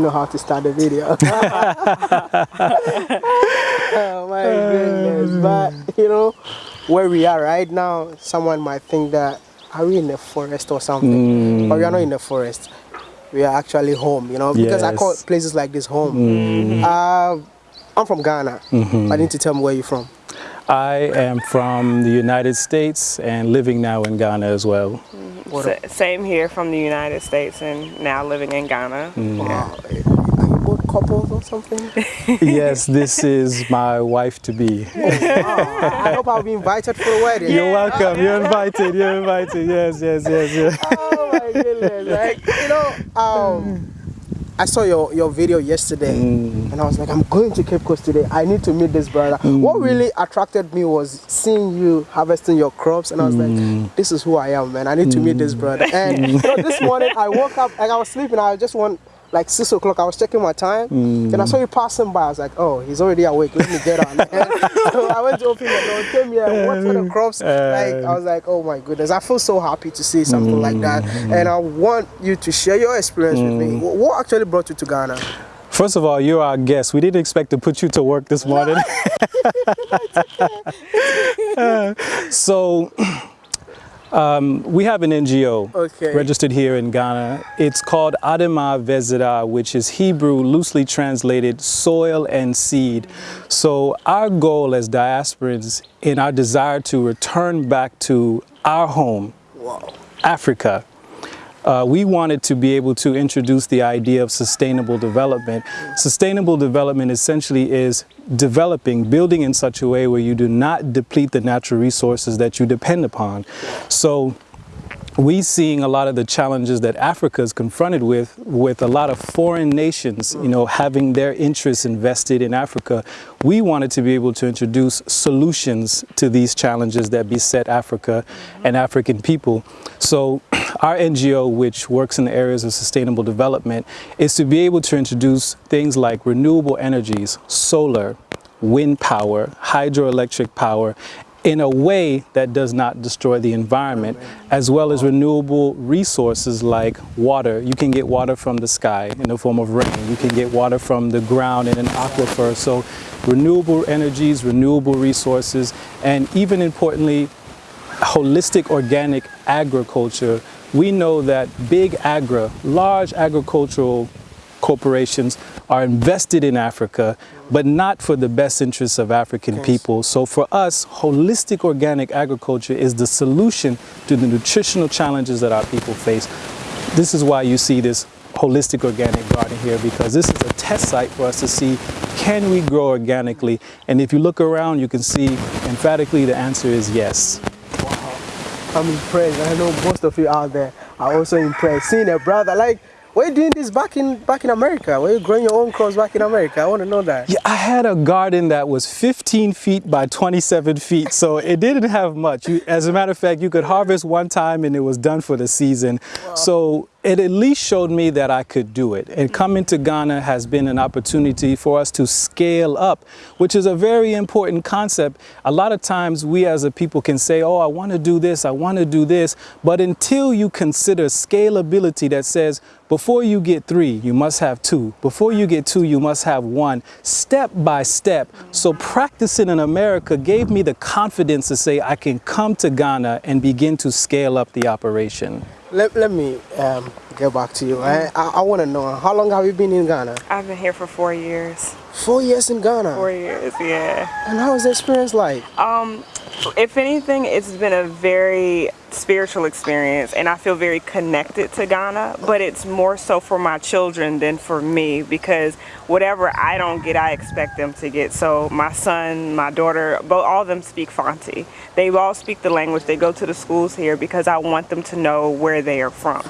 even know how to start the video. oh my goodness. But you know, where we are right now, someone might think that are we in the forest or something? Mm. But we are not in the forest. We are actually home, you know, because yes. I call places like this home. Mm. Uh, I'm from Ghana. Mm -hmm. I need to tell me where you're from. I am from the United States and living now in Ghana as well. Same here from the United States and now living in Ghana. Mm. Wow. Are you both couples or something? yes, this is my wife to be. oh, I hope I'll be invited for the wedding. You're welcome. You're invited. You're invited. Yes, yes, yes, yes. Oh my goodness. Like, you know, um, I saw your, your video yesterday mm. and I was like, I'm going to Cape Coast today. I need to meet this brother. Mm. What really attracted me was seeing you harvesting your crops and I was mm. like, this is who I am, man. I need to meet this mm. brother. And you know, this morning I woke up, and I was sleeping, I just want like six o'clock, I was checking my time, mm. and I saw you passing by. I was like, "Oh, he's already awake. Let me get on." so I went to open the door, came here, watched for the crops. Like I was like, "Oh my goodness!" I feel so happy to see something mm. like that, mm. and I want you to share your experience with me. Mm. What actually brought you to Ghana? First of all, you're our guest. We didn't expect to put you to work this morning. uh, so. Um, we have an NGO okay. registered here in Ghana. It's called Adama Vezira, which is Hebrew, loosely translated soil and seed. So our goal as diasporans in our desire to return back to our home, wow. Africa, uh, we wanted to be able to introduce the idea of sustainable development. Sustainable development essentially is developing, building in such a way where you do not deplete the natural resources that you depend upon. So we seeing a lot of the challenges that Africa is confronted with, with a lot of foreign nations, you know, having their interests invested in Africa, we wanted to be able to introduce solutions to these challenges that beset Africa and African people. So our NGO, which works in the areas of sustainable development, is to be able to introduce things like renewable energies, solar, wind power, hydroelectric power, in a way that does not destroy the environment, as well as renewable resources like water. You can get water from the sky in the form of rain. You can get water from the ground in an aquifer. So renewable energies, renewable resources, and even importantly, holistic organic agriculture. We know that big agri, large agricultural corporations are invested in Africa, but not for the best interests of African people. So for us, holistic organic agriculture is the solution to the nutritional challenges that our people face. This is why you see this holistic organic garden here because this is a test site for us to see can we grow organically and if you look around you can see emphatically the answer is yes. I'm impressed. I know most of you out there are also impressed. Seeing a brother like were you doing this back in back in America? Were you growing your own crops back in America? I want to know that. Yeah, I had a garden that was 15 feet by 27 feet, so it didn't have much. You, as a matter of fact, you could harvest one time and it was done for the season. Wow. So it at least showed me that I could do it. And coming to Ghana has been an opportunity for us to scale up, which is a very important concept. A lot of times we as a people can say, oh, I want to do this, I want to do this. But until you consider scalability that says, before you get three, you must have two. Before you get two, you must have one, step by step. So practicing in America gave me the confidence to say I can come to Ghana and begin to scale up the operation. Let, let me um, get back to you. I, I, I want to know, how long have you been in Ghana? I've been here for four years. Four years in Ghana? Four years, yeah. And how was the experience like? Um, if anything, it's been a very spiritual experience and I feel very connected to Ghana, but it's more so for my children than for me because whatever I don't get, I expect them to get. So my son, my daughter, both all of them speak Fanti. They all speak the language. They go to the schools here because I want them to know where they are from.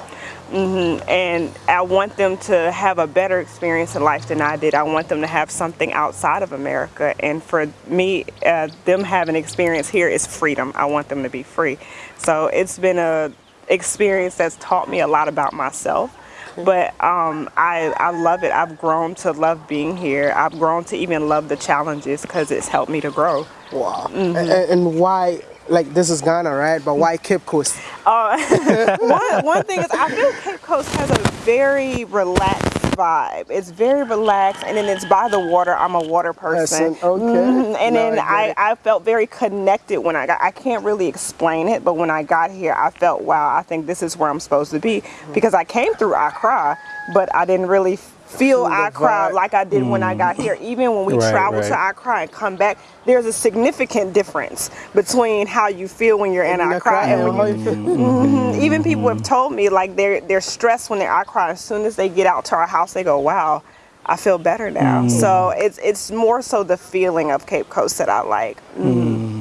Mm -hmm. And I want them to have a better experience in life than I did. I want them to have something outside of America. And for me, uh, them having experience here is freedom. I want them to be free. So it's been a experience that's taught me a lot about myself. But um, I, I love it. I've grown to love being here. I've grown to even love the challenges because it's helped me to grow. Wow. Mm -hmm. and, and why like this is Ghana, right? But why Cape Coast? Uh, one, one thing is I feel Cape Coast has a very relaxed vibe. It's very relaxed, and then it's by the water. I'm a water person. Okay. Mm-hmm. And no, then I, I, I, felt very connected when I got. I can't really explain it, but when I got here, I felt wow. I think this is where I'm supposed to be mm-hmm. because I came through Accra, but I didn't really feel Accra like I did mm. when I got here. Even when we right, travel right. to Accra and come back, there's a significant difference between how you feel when you're in, in Accra and when you. Mm -hmm. Even people have told me like they're they're stressed when they're Accra. As soon as they get out to our house, they go, "Wow." I feel better now. Mm. So it's it's more so the feeling of Cape Coast that I like.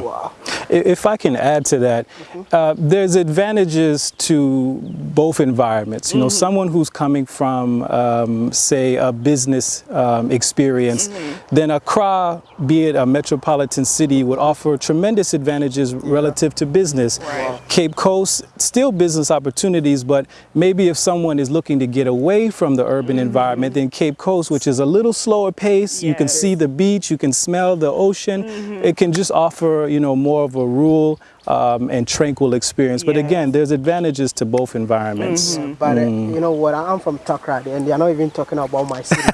Mm. Wow. If I can add to that, mm-hmm. uh, there's advantages to both environments. You know, mm -hmm. someone who's coming from, um, say, a business um, experience, -hmm. then Accra, be it a metropolitan city, would offer tremendous advantages yeah. relative to business. Right. Cape Coast, still business opportunities, but maybe if someone is looking to get away from the urban -hmm. environment, then Cape Coast, which is a little slower pace, yes. you can see the beach, you can smell the ocean, mm-hmm. it can just offer, you know, more of a rural um, and tranquil experience. But again, there's advantages to both environments. Mm -hmm. But uh, mm. uh, you know what? I'm from Takoradi, and they're not even talking about my city.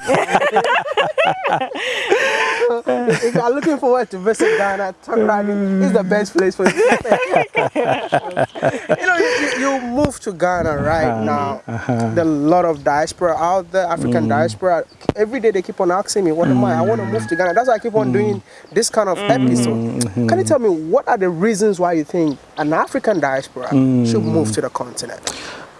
if you're looking forward to visit Ghana, Takoradi is the best place for you. you know, you, you, move to Ghana right uh -huh. now. Uh -huh. There's a lot of diaspora out there, African mm. diaspora. Every day they keep on asking me, what am I? I want to move to Ghana. That's why I keep on mm. doing this kind of episode. -hmm. Can you tell me what are the reasons why you think an African diaspora mm. should move to the continent?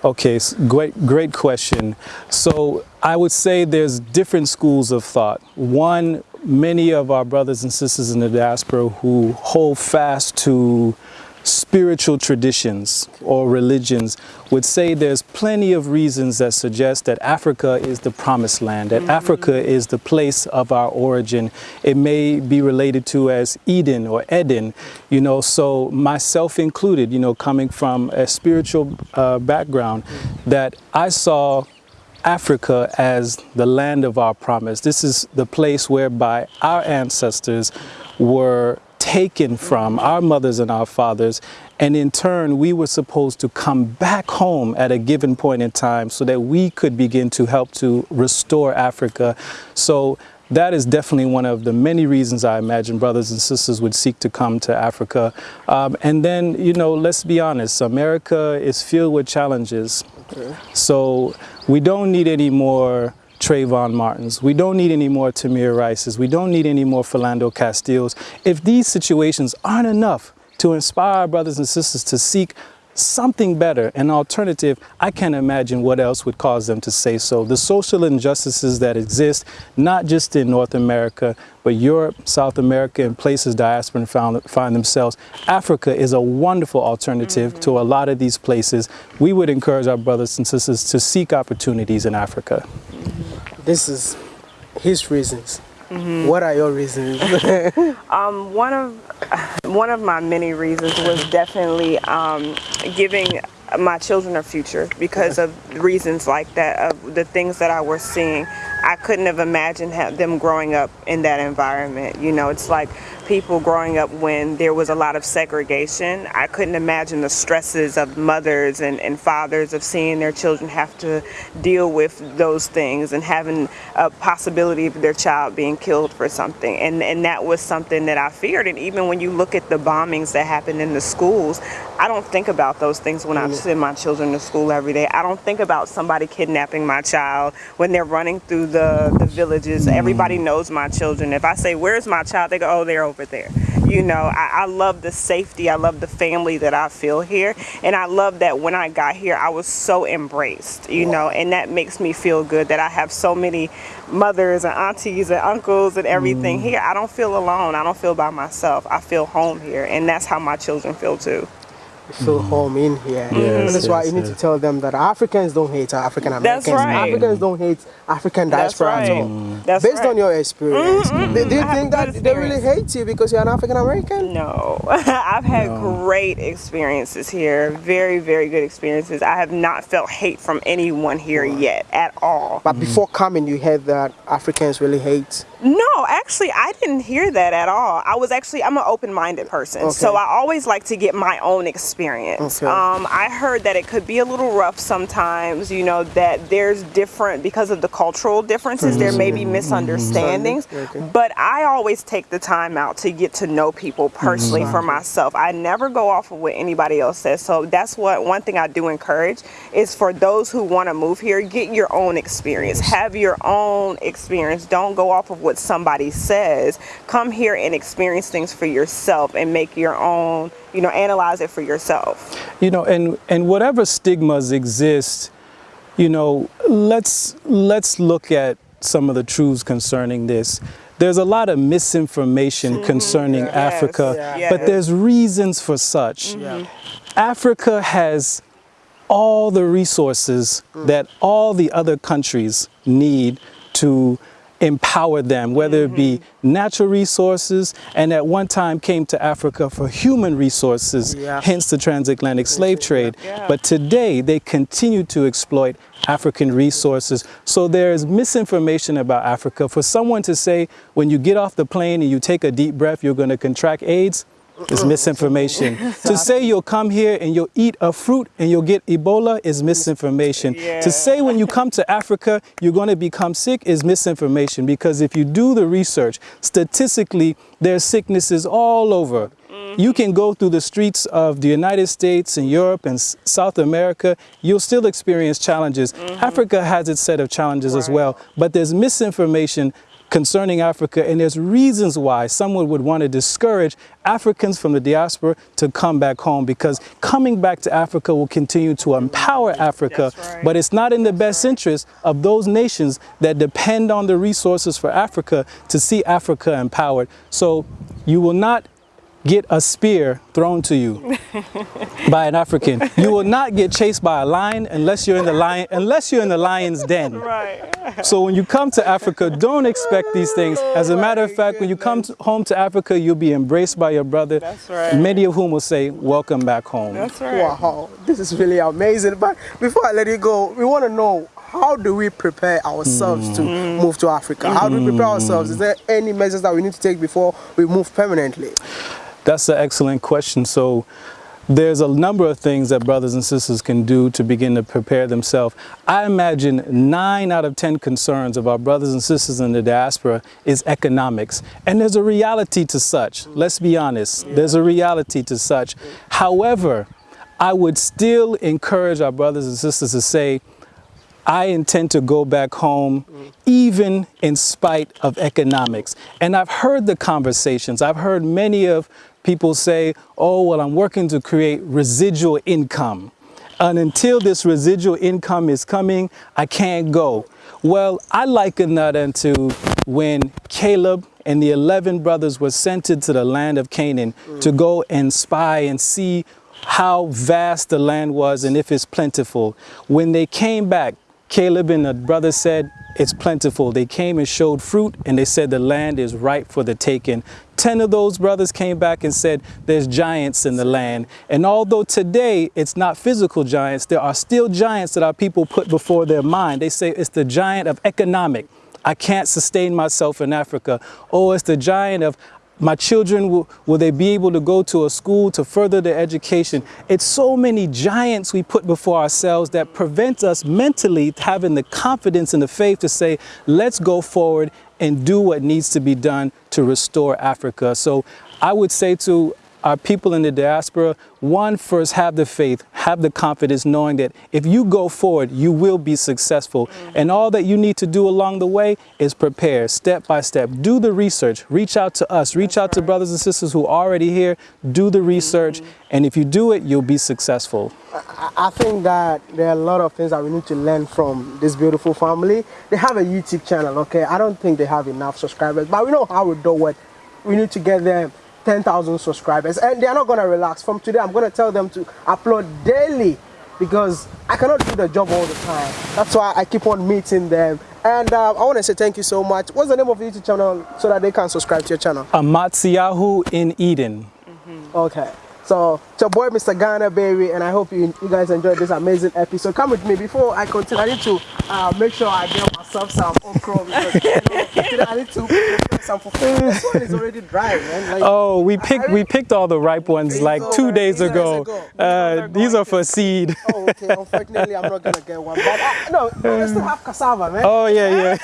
Okay, great, great question. So I would say there's different schools of thought. One, many of our brothers and sisters in the diaspora who hold fast to spiritual traditions or religions would say there's plenty of reasons that suggest that Africa is the promised land, that mm -hmm. Africa is the place of our origin. It may be related to as Eden or Eden, you know, so myself included, you know, coming from a spiritual uh, background, that I saw Africa as the land of our promise. This is the place whereby our ancestors were taken from our mothers and our fathers and in turn we were supposed to come back home at a given point in time so that we could begin to help to restore Africa so that is definitely one of the many reasons I imagine brothers and sisters would seek to come to Africa. Um, and then, you know, let's be honest, America is filled with challenges. So we don't need any more Trayvon Martins. We don't need any more Tamir Rices. We don't need any more Philando Castillos. If these situations aren't enough to inspire our brothers and sisters to seek something better, an alternative, I can't imagine what else would cause them to say so. The social injustices that exist, not just in North America, but Europe, South America, and places diaspora found, find themselves, Africa is a wonderful alternative mm -hmm. to a lot of these places. We would encourage our brothers and sisters to seek opportunities in Africa. This is his reasons. Mm -hmm. What are your reasons? um, one of one of my many reasons was definitely um, giving my children a future because of reasons like that, of the things that I was seeing. I couldn't have imagined them growing up in that environment. You know, it's like people growing up when there was a lot of segregation. I couldn't imagine the stresses of mothers and, and fathers of seeing their children have to deal with those things and having a possibility of their child being killed for something. And, and that was something that I feared. And even when you look at the bombings that happened in the schools, I don't think about those things when I mm. send my children to school every day. I don't think about somebody kidnapping my child when they're running through the, the villages. Mm. Everybody knows my children. If I say, where's my child? They go, oh, they're over there. You know, I, I love the safety. I love the family that I feel here. And I love that when I got here, I was so embraced, you know, and that makes me feel good that I have so many mothers and aunties and uncles and everything mm. here. I don't feel alone. I don't feel by myself. I feel home here. And that's how my children feel too feel mm. home in here. Yes, that's yes, why you need yes. to tell them that Africans don't hate African Americans. Right. Africans don't hate African diaspora right. at all. Mm. That's Based right. on your experience, mm -hmm. do you think that they really hate you because you're an African American? No, I've had no. great experiences here. Very, very good experiences. I have not felt hate from anyone here yet at all. But before coming, you heard that Africans really hate no, actually, I didn't hear that at all. I was actually, I'm an open-minded person. Okay. So I always like to get my own experience experience. Okay. Um, I heard that it could be a little rough sometimes, you know, that there's different, because of the cultural differences, mm-hmm. there may be mm-hmm. misunderstandings. Mm-hmm. Okay. But I always take the time out to get to know people personally mm-hmm. for myself. I never go off of what anybody else says. So that's what one thing I do encourage is for those who want to move here, get your own experience. Have your own experience. Don't go off of what somebody says. Come here and experience things for yourself and make your own, you know, analyze it for yourself. You know, and and whatever stigmas exist, you know, let's let's look at some of the truths concerning this. There's a lot of misinformation mm -hmm. concerning yes. Africa, yes. but there's reasons for such. Mm -hmm. Africa has all the resources mm. that all the other countries need to empower them, whether it be mm-hmm. natural resources, and at one time came to Africa for human resources, yeah. hence the transatlantic slave trade. Yeah. But today they continue to exploit African resources. So there is misinformation about Africa. For someone to say, when you get off the plane and you take a deep breath, you're going to contract AIDS, is misinformation. to say you'll come here and you'll eat a fruit and you'll get Ebola is misinformation. Yeah. To say when you come to Africa you're going to become sick is misinformation because if you do the research, statistically there's sicknesses all over. Mm-hmm. You can go through the streets of the United States and Europe and South America, you'll still experience challenges. Mm -hmm. Africa has its set of challenges right. as well, but there's misinformation concerning Africa, and there's reasons why someone would want to discourage Africans from the diaspora to come back home because coming back to Africa will continue to empower Africa, right. but it's not in the best right. interest of those nations that depend on the resources for Africa to see Africa empowered. So you will not get a spear thrown to you by an African. You will not get chased by a lion unless you're in the lion unless you're in the lion's den. Right. So when you come to Africa, don't expect these things. As a matter of fact, when you come to, home to Africa, you'll be embraced by your brother. That's right. Many of whom will say, "Welcome back home." That's right. Wow, this is really amazing. But before I let you go, we want to know how do we prepare ourselves mm. to move to Africa? How do we prepare ourselves? Is there any measures that we need to take before we move permanently? That's an excellent question. So there's a number of things that brothers and sisters can do to begin to prepare themselves. I imagine nine out of 10 concerns of our brothers and sisters in the diaspora is economics. And there's a reality to such. Let's be honest. There's a reality to such. However, I would still encourage our brothers and sisters to say, I intend to go back home mm. even in spite of economics. And I've heard the conversations. I've heard many of people say, oh, well, I'm working to create residual income. And until this residual income is coming, I can't go. Well, I liken that into when Caleb and the 11 brothers were sent into the land of Canaan mm. to go and spy and see how vast the land was and if it's plentiful. When they came back, Caleb and the brothers said, it's plentiful. They came and showed fruit and they said the land is ripe for the taking. Ten of those brothers came back and said there's giants in the land. And although today it's not physical giants, there are still giants that our people put before their mind. They say it's the giant of economic. I can't sustain myself in Africa. Oh, it's the giant of my children, will, will they be able to go to a school to further their education? It's so many giants we put before ourselves that prevent us mentally having the confidence and the faith to say, let's go forward and do what needs to be done to restore Africa. So I would say to our people in the diaspora, one, first have the faith, have the confidence knowing that if you go forward, you will be successful. Mm. And all that you need to do along the way is prepare step by step. Do the research, reach out to us, reach That's out right. to brothers and sisters who are already here, do the research. Mm -hmm. And if you do it, you'll be successful. I think that there are a lot of things that we need to learn from this beautiful family. They have a YouTube channel, okay? I don't think they have enough subscribers, but we know how we do it. We need to get them 10,000 subscribers and they are not going to relax. From today, I'm going to tell them to upload daily because I cannot do the job all the time. That's why I keep on meeting them. And uh, I want to say thank you so much. What's the name of your YouTube channel so that they can subscribe to your channel? Amatsiyahu in Eden. Mm -hmm. Okay. So it's your boy Mr. Ghana Berry, and I hope you, you guys enjoyed this amazing episode. Come with me before I continue. I need to uh, make sure I get myself some okra because you know, I need to some for food. This one is already dry, man. Like, oh, we picked we picked all the ripe ones like two days ago. Uh, these are for seed. Oh, okay. Unfortunately, I'm not gonna get one, but uh, no, I still have cassava, man. Oh yeah,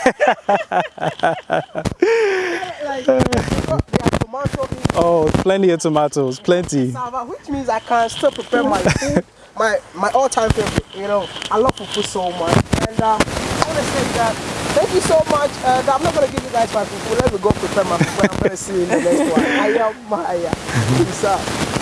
yeah. Oh, plenty of tomatoes, plenty. Which means I can still prepare my food, my my all-time favorite. You know, I love food so much, and um, I want to say that thank you so much. And I'm not gonna give you guys my food. Let me go prepare my food. I'm gonna see you in the next one. I am Maya. Peace out.